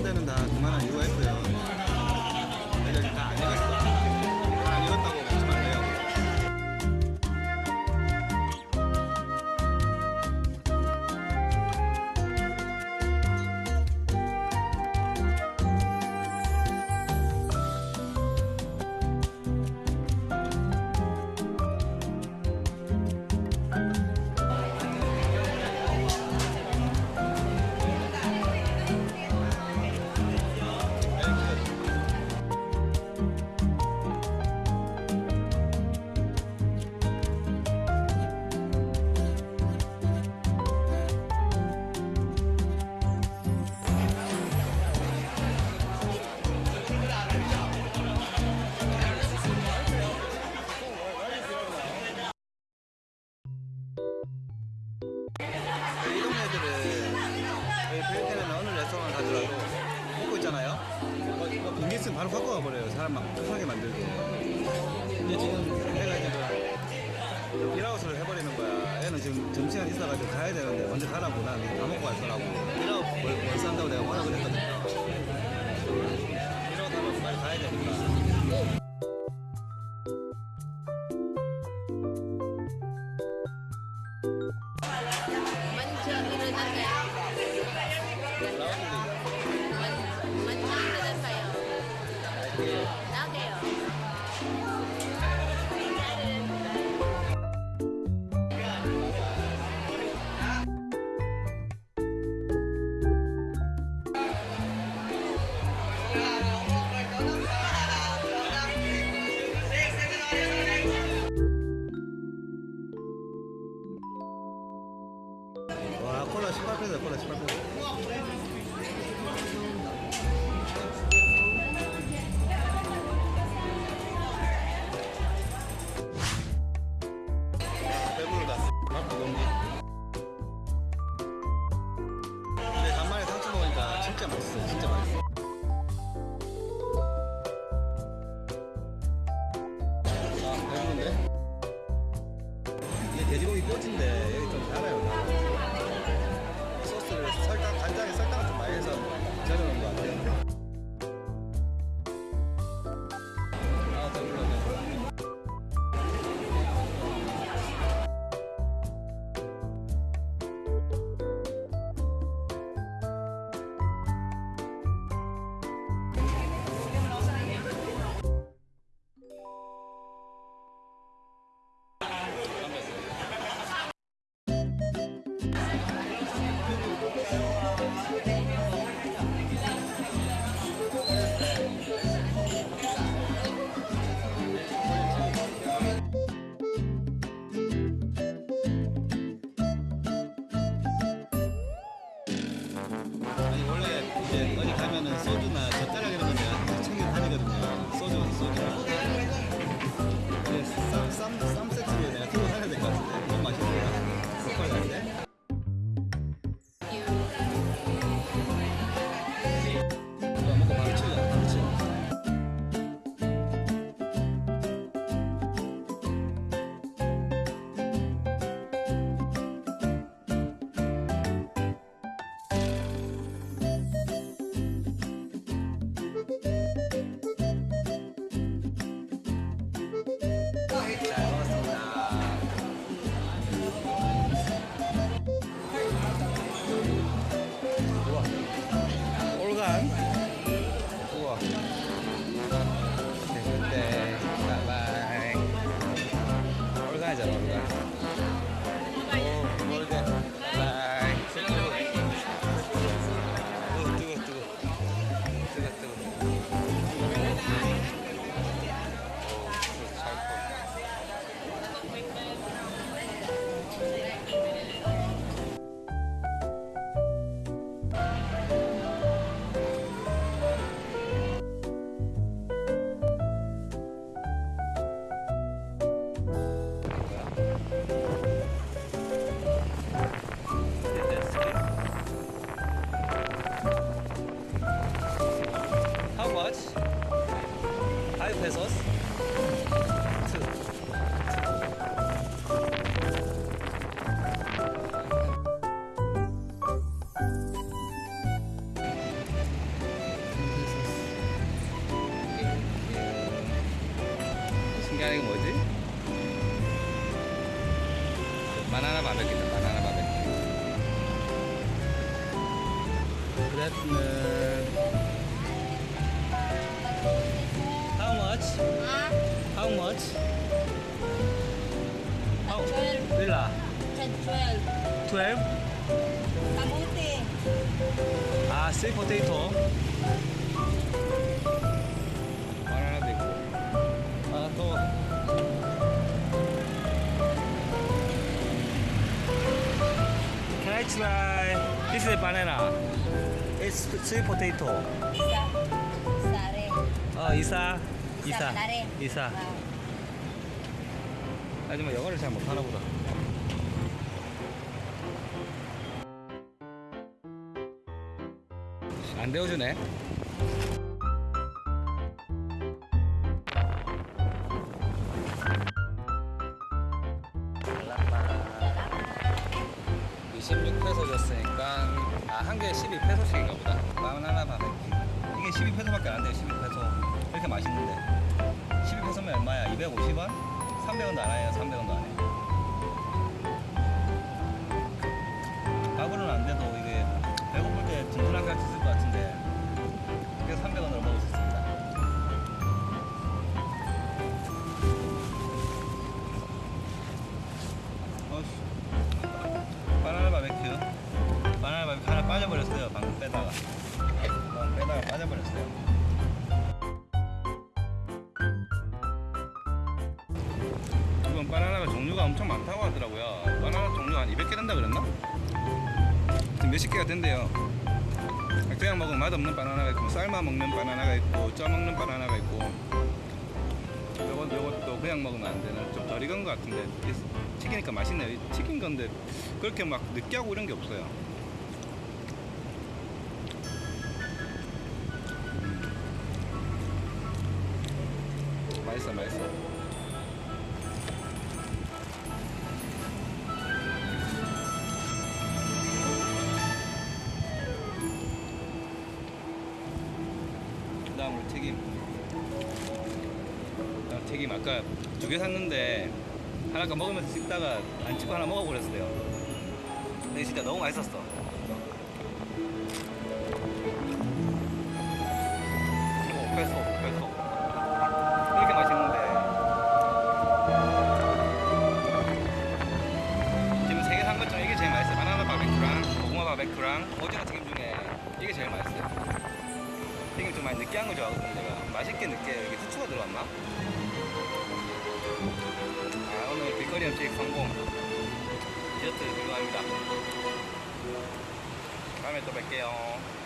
한 대는 다 그만한 이유가 있 바로 갖고 가버려요. 사람 막 편하게 만들게. 근데 지금 애가 지금 일아웃을 해버리는 거야. 애는 지금 점심시간 있어가지고 가야 되는데 먼저 가라고 난 다 먹고 갈 거라고. 일아웃 뭘, 뭘 산다고 내가 뭐라 그랬거든요. 일아웃 하면 빨리 가야 되니까. 뼈인데 여기 좀 달아요 달아. 소스를 설탕 간장에 설탕을 좀 많이 해서 절여놓은 것 같아요 세 How much? Ah, How much? How? 12. Villa 12. 12? Kamuti. 아, sweet potato. 바나나도 있고. 아, 또. Can I try? This is banana. It's sweet potato. Isa. Sare. 어, 이사. 이사. Lare. 이사. Ah. 하지만 영어를 잘 못하나 보다. 안 데워주네. 이 26페소 줬으니까 아 한 개에 12페소씩인가 보다. 바나나 바베큐 이게 12페소밖에 안 돼요 12페소. 이렇게 맛있는데? 12페소면 얼마야? 250원? 300원도 안 해요 300원도 안 해. 밥으로는 안 돼도 이게 배고플 때것 같은 바나나가 종류가 엄청 많다고 하더라고요. 바나나 종류 한 200개 된다 그랬나? 지금 몇십 개가 된대요. 그냥 먹으면 맛없는 바나나가 있고, 삶아 먹는 바나나가 있고, 쪄 먹는 바나나가 있고. 요것도 그냥 먹으면 안 되는 좀 덜 익은 것 같은데 튀기니까 맛있네요. 이 튀긴 건데 그렇게 막 느끼하고 이런 게 없어요. 다음으로 튀김. 아, 튀김. 아까 두 개 샀는데 하나 가 먹으면서 씹다가 안 찍고 하나 먹어버렸어요. 근데 진짜 너무 맛있었어. 이거 5 거 좋아하거든요 제가 맛있게 느껴요 여기 후추가 들어왔나? 아 오늘 길거리 음식 성공 디저트 들어갑니다 다음에 또 뵐게요